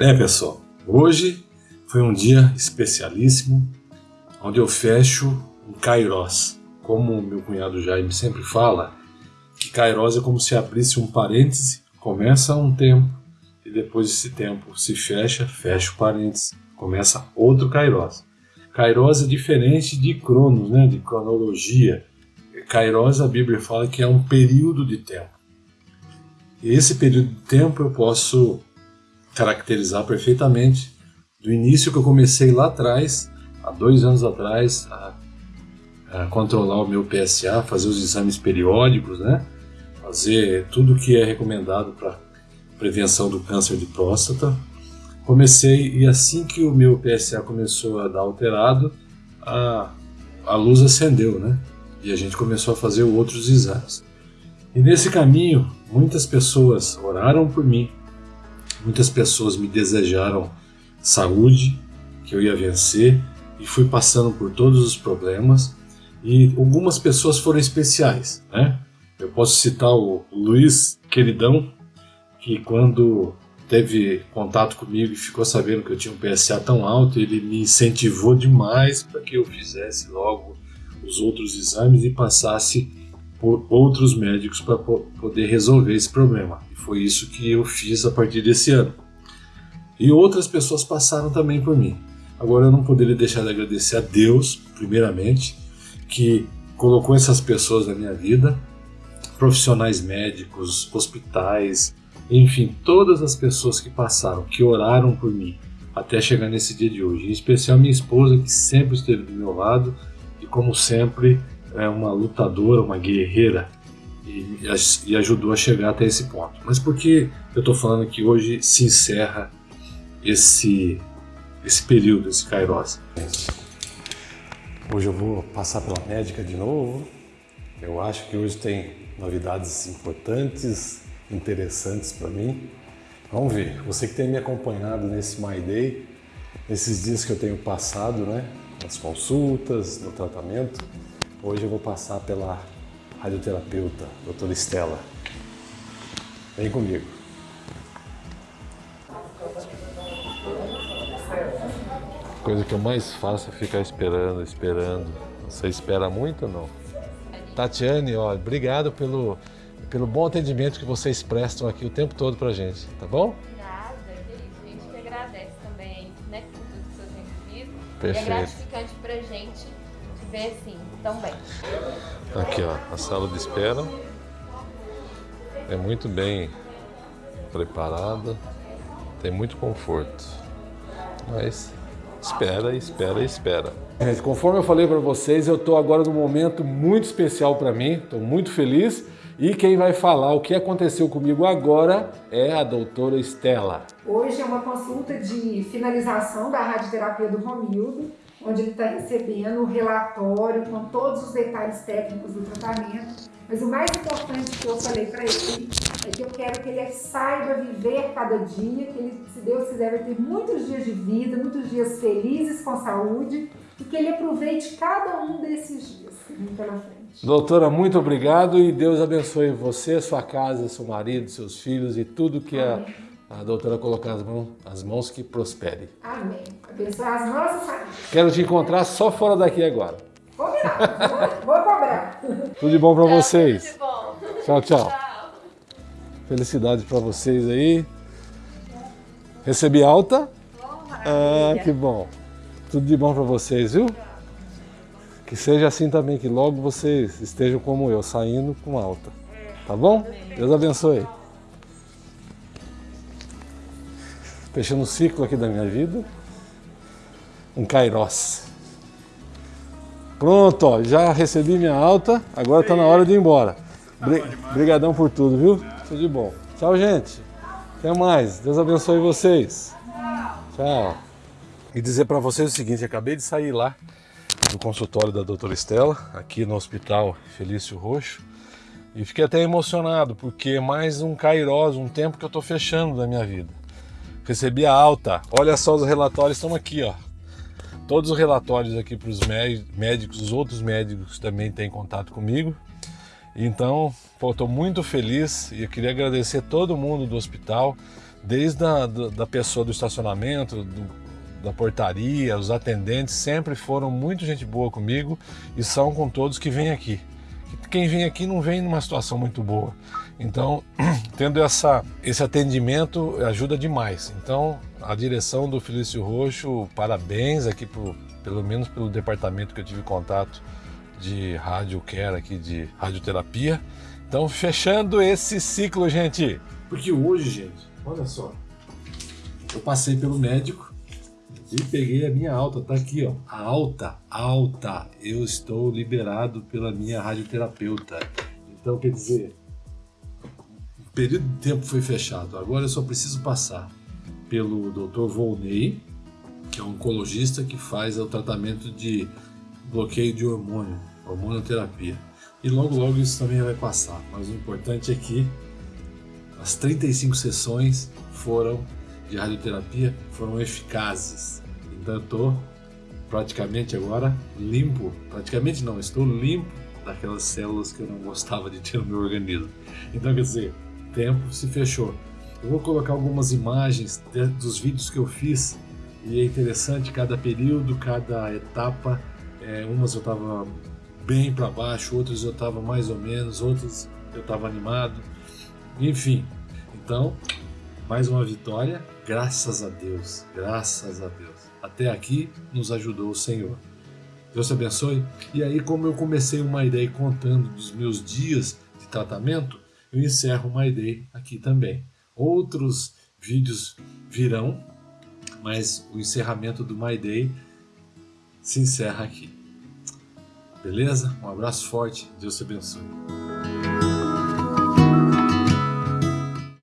É, pessoal, hoje foi um dia especialíssimo, onde eu fecho um Kairos. Como meu cunhado Jaime sempre fala, que Kairos é como se abrisse um parêntese, começa um tempo, e depois desse tempo se fecha, fecha o parêntese, começa outro Kairos. Kairos é diferente de Cronos, né, de cronologia. Kairos, a Bíblia fala que é um período de tempo. E esse período de tempo eu posso caracterizar perfeitamente do início que eu comecei lá atrás, há dois anos atrás, a, a controlar o meu PSA, fazer os exames periódicos, né? fazer tudo que é recomendado para prevenção do câncer de próstata. Comecei e assim que o meu PSA começou a dar alterado, a, a luz acendeu, né? E a gente começou a fazer outros exames. E nesse caminho, muitas pessoas oraram por mim, Muitas pessoas me desejaram saúde, que eu ia vencer, e fui passando por todos os problemas. E algumas pessoas foram especiais, né? Eu posso citar o Luiz Queridão, que quando teve contato comigo e ficou sabendo que eu tinha um PSA tão alto, ele me incentivou demais para que eu fizesse logo os outros exames e passasse por outros médicos para poder resolver esse problema. E foi isso que eu fiz a partir desse ano. E outras pessoas passaram também por mim. Agora eu não poderia deixar de agradecer a Deus, primeiramente, que colocou essas pessoas na minha vida, profissionais médicos, hospitais, enfim, todas as pessoas que passaram, que oraram por mim até chegar nesse dia de hoje. Em especial minha esposa, que sempre esteve do meu lado e, como sempre, é uma lutadora, uma guerreira e, e ajudou a chegar até esse ponto. Mas por que eu estou falando que hoje se encerra esse, esse período, esse Kairos? Hoje eu vou passar pela médica de novo. Eu acho que hoje tem novidades importantes, interessantes para mim. Vamos ver. Você que tem me acompanhado nesse My Day, nesses dias que eu tenho passado, né? Nas consultas, no tratamento, Hoje eu vou passar pela radioterapeuta, doutora Estela. Vem comigo. A coisa que eu mais faço é ficar esperando, esperando. Você espera muito ou não? Tatiane, ó, obrigado pelo, pelo bom atendimento que vocês prestam aqui o tempo todo pra gente, tá bom? Nada, a gente que agradece também, né, por tudo que vocês têm vivido. Perfeito. E é gratificante pra gente te ver assim, também. Aqui, ó, a sala de espera é muito bem preparada, tem muito conforto, mas espera, espera, espera. Gente, conforme eu falei para vocês, eu estou agora num momento muito especial para mim, estou muito feliz e quem vai falar o que aconteceu comigo agora é a doutora Estela. Hoje é uma consulta de finalização da radioterapia do Romildo onde ele está recebendo o relatório com todos os detalhes técnicos do tratamento. Mas o mais importante que eu falei para ele é que eu quero que ele saiba viver cada dia, que ele, se Deus quiser, vai ter muitos dias de vida, muitos dias felizes com saúde e que ele aproveite cada um desses dias pela frente. Doutora, muito obrigado e Deus abençoe você, sua casa, seu marido, seus filhos e tudo que Amém. a a doutora colocar as mãos, as mãos que prospere. Amém. Abençoe as nossas famílias. Quero te encontrar só fora daqui agora. Combinado. Vou cobrar. Tudo de bom para vocês. Tudo de bom. Tchau, tchau. tchau. Felicidade para vocês aí. Recebi alta? Bom, ah, que bom. Tudo de bom para vocês, viu? Que seja assim também, que logo vocês estejam como eu, saindo com alta. Tá bom? Deus abençoe. Fechando o ciclo aqui da minha vida, um Kairos. Pronto, ó, já recebi minha alta, agora está na hora de ir embora. Obrigadão por tudo, viu? Tudo de bom. Tchau, gente. Até mais. Deus abençoe vocês. Tchau. E dizer para vocês o seguinte, acabei de sair lá do consultório da doutora Estela, aqui no Hospital Felício Roxo, e fiquei até emocionado, porque é mais um Kairos, um tempo que eu estou fechando da minha vida. Recebi a alta. Olha só os relatórios estão aqui, ó. Todos os relatórios aqui para os médicos, os outros médicos também têm contato comigo. Então, estou muito feliz e eu queria agradecer todo mundo do hospital, desde a da pessoa do estacionamento, do, da portaria, os atendentes, sempre foram muito gente boa comigo e são com todos que vêm aqui. Quem vem aqui não vem numa situação muito boa. Então, tendo essa, esse atendimento ajuda demais. Então, a direção do Felício Roxo, parabéns aqui pro, pelo menos pelo departamento que eu tive contato de rádio care aqui de radioterapia. Então, fechando esse ciclo, gente. Porque hoje, gente, olha só, eu passei pelo médico e peguei a minha alta, tá aqui, ó, a alta, alta. Eu estou liberado pela minha radioterapeuta. Então, quer dizer, o período de tempo foi fechado. Agora eu só preciso passar pelo Dr. Volney, que é um oncologista que faz o tratamento de bloqueio de hormônio, hormonoterapia. E logo logo isso também vai passar. Mas o importante é que as 35 sessões foram de radioterapia foram eficazes. Então estou praticamente agora limpo, praticamente não, estou limpo daquelas células que eu não gostava de ter no meu organismo. Então quer dizer, tempo se fechou. Eu vou colocar algumas imagens dos vídeos que eu fiz e é interessante cada período, cada etapa. É, umas eu estava bem para baixo, outras eu estava mais ou menos, outras eu estava animado. Enfim, então mais uma vitória, graças a Deus, graças a Deus. Até aqui nos ajudou o Senhor. Deus te abençoe. E aí, como eu comecei uma ideia contando dos meus dias de tratamento, eu encerro uma ideia aqui também. Outros vídeos virão, mas o encerramento do My Day se encerra aqui. Beleza? Um abraço forte, Deus te abençoe.